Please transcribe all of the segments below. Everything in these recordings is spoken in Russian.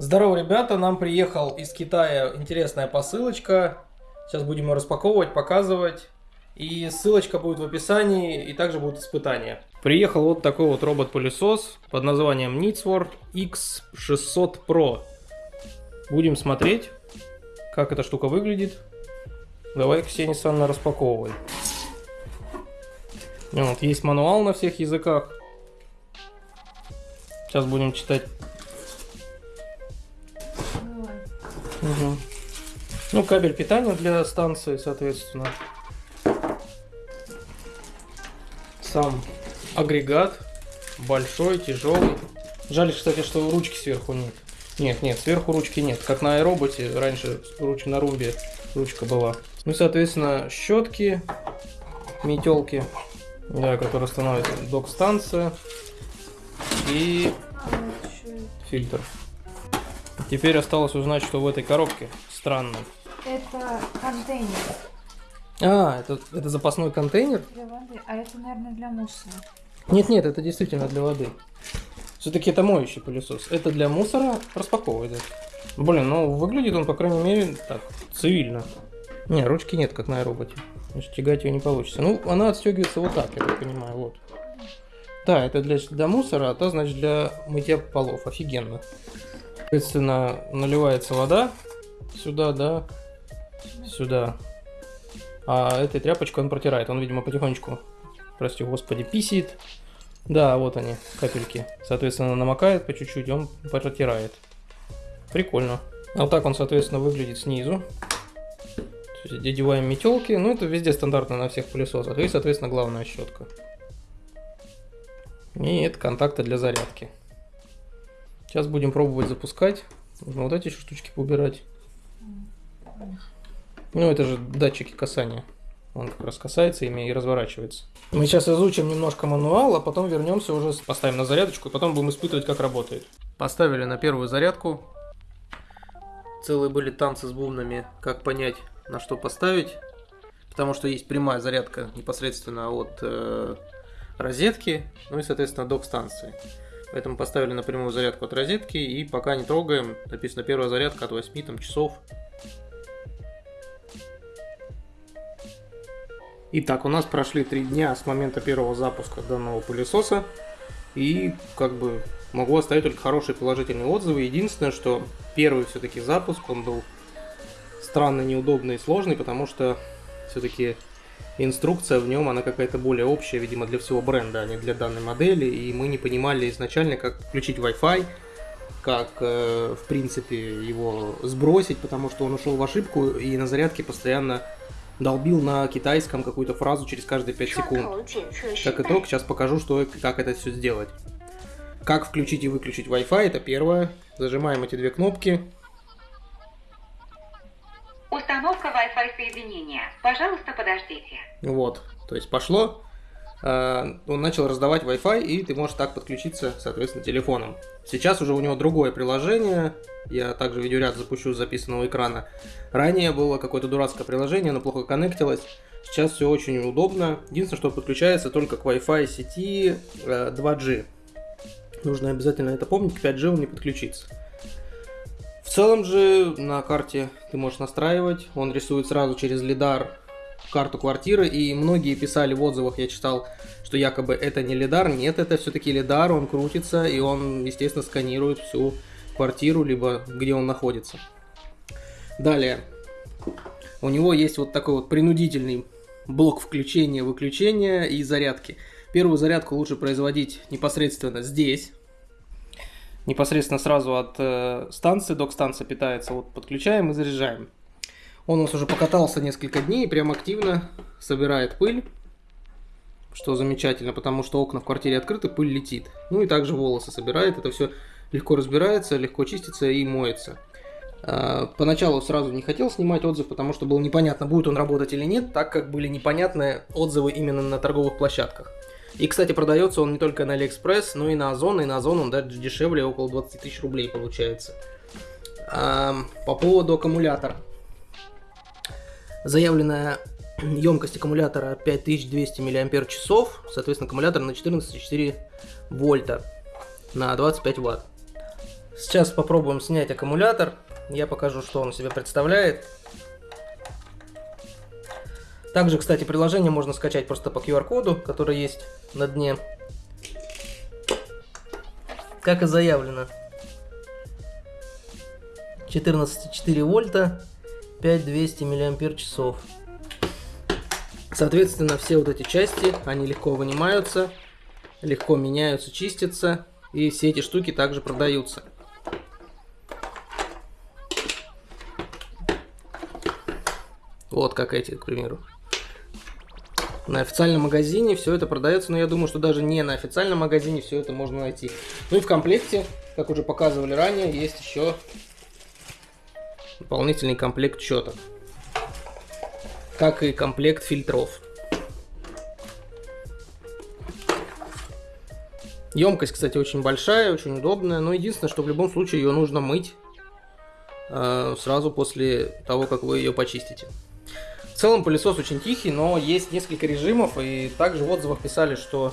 Здорово, ребята, нам приехал из Китая интересная посылочка. Сейчас будем ее распаковывать, показывать. И ссылочка будет в описании, и также будут испытания. Приехал вот такой вот робот-пылесос под названием Nitswar X600 Pro. Будем смотреть, как эта штука выглядит. Давай, Ксения Санна, распаковывай. Вот, есть мануал на всех языках. Сейчас будем читать. Угу. Ну, кабель питания для станции, соответственно. Сам агрегат большой, тяжелый. Жаль, кстати, что ручки сверху нет. Нет, нет, сверху ручки нет. Как на аэроботе, раньше руч на румбе ручка была. Ну, соответственно, щетки, метелки, да, которые становятся док-станция и фильтр. Теперь осталось узнать, что в этой коробке странно. Это контейнер А, это, это запасной контейнер? для воды, а это, наверное, для мусора. Нет, нет, это действительно для воды. Все-таки это моющий пылесос. Это для мусора распаковывать. да. Блин, ну выглядит он, по крайней мере, так, цивильно. Не, ручки нет, как на аэроботе. Значит, тягать ее не получится. Ну, она отстегивается вот так, я так понимаю, вот. Да, это для, для мусора, а то, значит, для мытья полов. Офигенно. Соответственно, наливается вода сюда, да, сюда. А этой тряпочкой он протирает. Он, видимо, потихонечку, прости господи, писит. Да, вот они, капельки. Соответственно, намокает по чуть-чуть, он протирает. Прикольно. А вот так он, соответственно, выглядит снизу. Одеваем метелки. Ну, это везде стандартно на всех пылесосах. И, соответственно, главная щетка. И это контакты для зарядки. Сейчас будем пробовать запускать. Нужно вот эти еще штучки поубирать. Ну, это же датчики касания. Он как раз касается ими и разворачивается. Мы сейчас изучим немножко мануал, а потом вернемся уже, поставим на зарядочку, и потом будем испытывать, как работает. Поставили на первую зарядку. Целые были танцы с бубнами, как понять, на что поставить. Потому что есть прямая зарядка непосредственно от э, розетки, ну и, соответственно, док-станции. Поэтому поставили на прямую зарядку от розетки и пока не трогаем. Написано первая зарядка от 8 там, часов. Итак, у нас прошли три дня с момента первого запуска данного пылесоса. И как бы могу оставить только хорошие положительные отзывы. Единственное, что первый все-таки запуск, он был странно неудобный и сложный, потому что все-таки инструкция в нем, она какая-то более общая, видимо, для всего бренда, а не для данной модели. И мы не понимали изначально, как включить Wi-Fi, как, э, в принципе, его сбросить, потому что он ушел в ошибку и на зарядке постоянно долбил на китайском какую-то фразу через каждые 5 секунд. Как итог, сейчас покажу, что, как это все сделать. Как включить и выключить Wi-Fi, это первое. Зажимаем эти две кнопки. Установка Wi-Fi соединения. Пожалуйста, подождите. Вот, то есть пошло. А, Он начал раздавать Wi-Fi, и ты можешь так подключиться, соответственно, телефоном. Сейчас уже у него другое приложение. Я также видеоряд запущу с записанного экрана. Ранее было какое-то дурацкое приложение, оно плохо коннектилось. Сейчас все очень удобно. Единственное, что подключается только к Wi-Fi сети э, 2G. Нужно обязательно это помнить, к 5G он не подключится. В целом же на карте ты можешь настраивать. Он рисует сразу через лидар карту квартиры, и многие писали в отзывах, я читал, что якобы это не лидар. Нет, это все-таки лидар, он крутится, и он, естественно, сканирует всю квартиру, либо где он находится. Далее, у него есть вот такой вот принудительный блок включения-выключения и зарядки. Первую зарядку лучше производить непосредственно здесь, непосредственно сразу от э, станции, док-станция питается, вот подключаем и заряжаем. Он у нас уже покатался несколько дней и прям активно собирает пыль, что замечательно, потому что окна в квартире открыты, пыль летит. Ну и также волосы собирает, это все легко разбирается, легко чистится и моется. А, Поначалу сразу не хотел снимать отзыв, потому что было непонятно, будет он работать или нет, так как были непонятные отзывы именно на торговых площадках. И, кстати, продается он не только на Алиэкспресс, но и на Озон, и на Озон он даже дешевле, около 20 тысяч рублей получается. По поводу аккумулятора. Заявленная емкость аккумулятора 5200 мАч, соответственно, аккумулятор на 14,4 вольта на 25 ватт. Сейчас попробуем снять аккумулятор. Я покажу, что он себе представляет. Также, кстати, приложение можно скачать просто по QR-коду, который есть на дне. Как и заявлено. 14,4 вольта, 5200 миллиампер часов. Соответственно, все вот эти части, они легко вынимаются, легко меняются, чистятся. И все эти штуки также продаются. Вот как эти, к примеру. На официальном магазине все это продается, но я думаю, что даже не на официальном магазине все это можно найти. Ну и в комплекте, как уже показывали ранее, есть еще дополнительный комплект щеток. Как и комплект фильтров. Емкость, кстати, очень большая, очень удобная, но единственное, что в любом случае ее нужно мыть э, сразу после того, как вы ее почистите. В целом пылесос очень тихий, но есть несколько режимов, и также в отзывах писали, что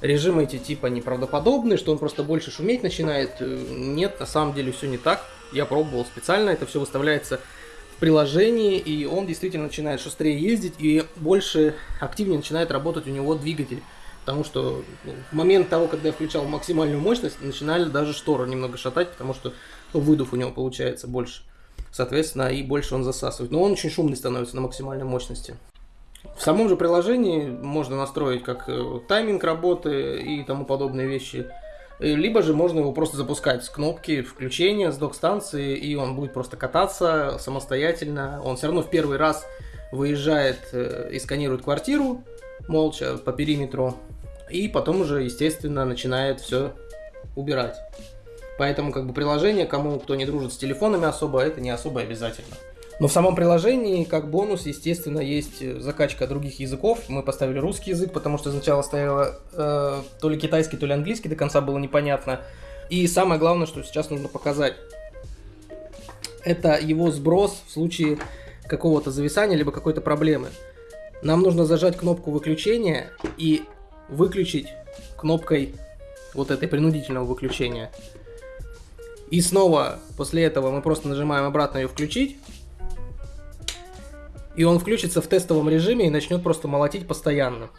режимы эти типа неправдоподобные, что он просто больше шуметь начинает. Э, нет, на самом деле все не так. Я пробовал специально, это все выставляется в приложении, и он действительно начинает шустрее ездить, и больше активнее начинает работать у него двигатель. Потому что ну, в момент того, когда я включал максимальную мощность, начинали даже шторы немного шатать, потому что выдув у него получается больше. Соответственно, и больше он засасывает. Но он очень шумный становится на максимальной мощности. В самом же приложении можно настроить как э, тайминг работы и тому подобные вещи. Э, либо же можно его просто запускать с кнопки включения, с док-станции, и он будет просто кататься самостоятельно. Он все равно в первый раз выезжает э, и сканирует квартиру молча по периметру, и потом уже, естественно, начинает все убирать. Поэтому как бы приложение, кому кто не дружит с телефонами особо, это не особо обязательно. Но в самом приложении, как бонус, естественно, есть закачка других языков. Мы поставили русский язык, потому что сначала стояло э, то ли китайский, то ли английский, до конца было непонятно. И самое главное, что сейчас нужно показать, это его сброс в случае какого-то зависания, либо какой-то проблемы. Нам нужно зажать кнопку выключения и выключить кнопкой вот этой принудительного выключения. И снова после этого мы просто нажимаем обратно ее включить. И он включится в тестовом режиме и начнет просто молотить постоянно.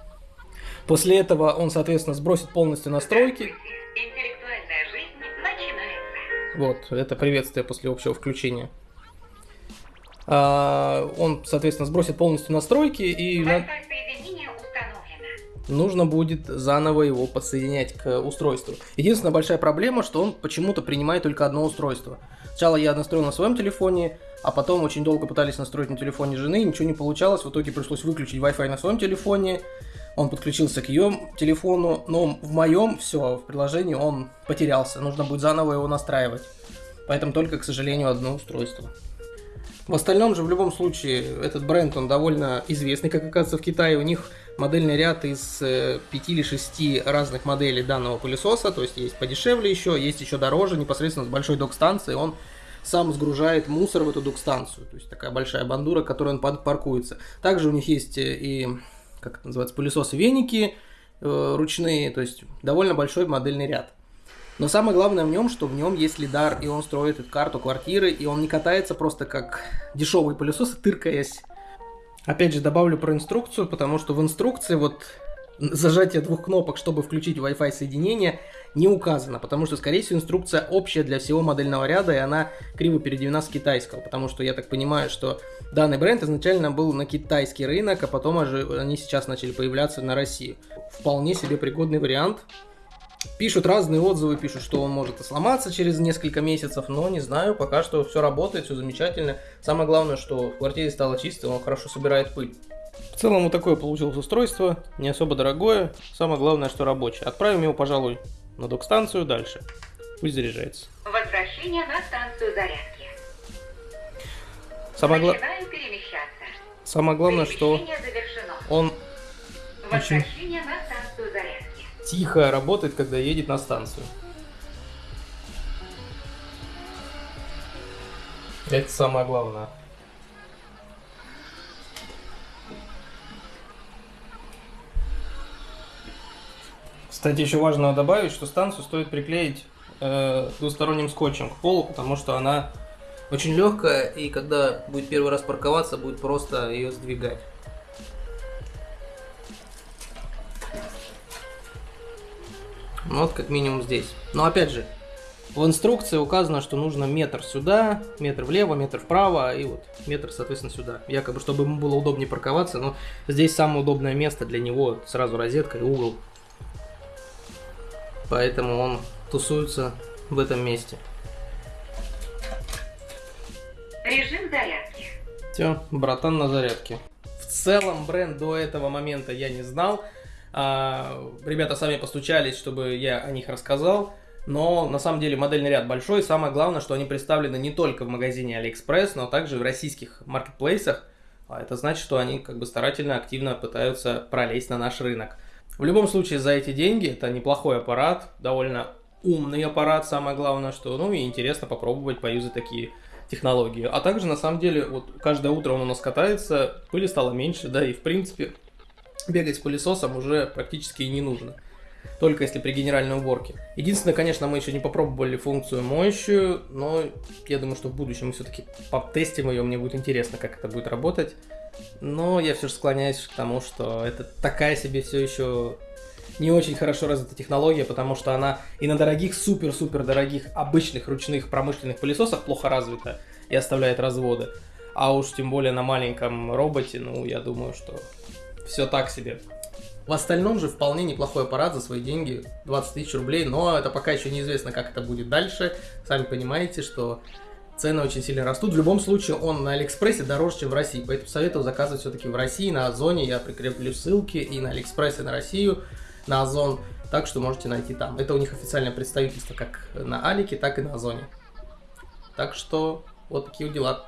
После этого он, соответственно, сбросит полностью настройки. Вот, это приветствие после общего включения. А, он, соответственно, сбросит полностью настройки и... на-. Нужно будет заново его подсоединять к устройству. Единственная большая проблема, что он почему-то принимает только одно устройство. Сначала я настроил на своем телефоне, а потом очень долго пытались настроить на телефоне жены, ничего не получалось, в итоге пришлось выключить Wi-Fi на своем телефоне, он подключился к ее телефону, но в моем все, в приложении он потерялся, нужно будет заново его настраивать. Поэтому только, к сожалению, одно устройство. В остальном же, в любом случае, этот бренд, он довольно известный, как оказывается, в Китае. У них модельный ряд из э, 5 или 6 разных моделей данного пылесоса. То есть есть подешевле еще, есть еще дороже, непосредственно с большой док-станцией. Он сам сгружает мусор в эту док-станцию. То есть такая большая бандура, к которой он паркуется. Также у них есть э, и, как это называется, пылесосы-веники э, ручные. То есть довольно большой модельный ряд. Но самое главное в нем, что в нем есть лидар, и он строит эту карту квартиры, и он не катается просто как дешевый пылесос, тыркаясь. Опять же, добавлю про инструкцию, потому что в инструкции вот зажатие двух кнопок, чтобы включить Wi-Fi соединение, не указано, потому что, скорее всего, инструкция общая для всего модельного ряда, и она криво переведена с китайского, потому что я так понимаю, что данный бренд изначально был на китайский рынок, а потом они сейчас начали появляться на России. Вполне себе пригодный вариант, Пишут разные отзывы, пишут, что он может и сломаться через несколько месяцев, но не знаю, пока что все работает, все замечательно. Самое главное, что в квартире стало чисто, он хорошо собирает пыль. В целом вот такое получилось устройство, не особо дорогое, самое главное, что рабочее. Отправим его, пожалуй, на док-станцию дальше. Пусть заряжается. Возвращение на станцию зарядки. Самое, гла- самое главное, что он Возвращение на станцию зарядки. Тихо работает, когда едет на станцию. Это самое главное. Кстати, еще важно добавить, что станцию стоит приклеить э, двусторонним скотчем к полу, потому что она очень легкая, и когда будет первый раз парковаться, будет просто ее сдвигать. Вот как минимум здесь. Но опять же, в инструкции указано, что нужно метр сюда, метр влево, метр вправо, и вот метр, соответственно, сюда. Якобы, чтобы ему было удобнее парковаться, но здесь самое удобное место для него, сразу розетка и угол. Поэтому он тусуется в этом месте. Режим зарядки. Все, братан на зарядке. В целом бренд до этого момента я не знал. А, ребята сами постучались, чтобы я о них рассказал. Но на самом деле модельный ряд большой. Самое главное, что они представлены не только в магазине AliExpress, но также в российских маркетплейсах. А это значит, что они как бы старательно, активно пытаются пролезть на наш рынок. В любом случае, за эти деньги это неплохой аппарат, довольно умный аппарат, самое главное, что, ну и интересно попробовать поюзать такие технологии. А также, на самом деле, вот каждое утро он у нас катается, пыли стало меньше, да, и в принципе бегать с пылесосом уже практически и не нужно. Только если при генеральной уборке. Единственное, конечно, мы еще не попробовали функцию моющую, но я думаю, что в будущем мы все-таки потестим ее, мне будет интересно, как это будет работать. Но я все же склоняюсь к тому, что это такая себе все еще не очень хорошо развита технология, потому что она и на дорогих, супер-супер дорогих, обычных ручных промышленных пылесосах плохо развита и оставляет разводы. А уж тем более на маленьком роботе, ну, я думаю, что все так себе. В остальном же вполне неплохой аппарат за свои деньги, 20 тысяч рублей, но это пока еще неизвестно, как это будет дальше. Сами понимаете, что цены очень сильно растут. В любом случае, он на Алиэкспрессе дороже, чем в России, поэтому советую заказывать все-таки в России, на Озоне. Я прикреплю ссылки и на Алиэкспресс, и на Россию, на Озон, так что можете найти там. Это у них официальное представительство как на Алике, так и на Озоне. Так что вот такие дела.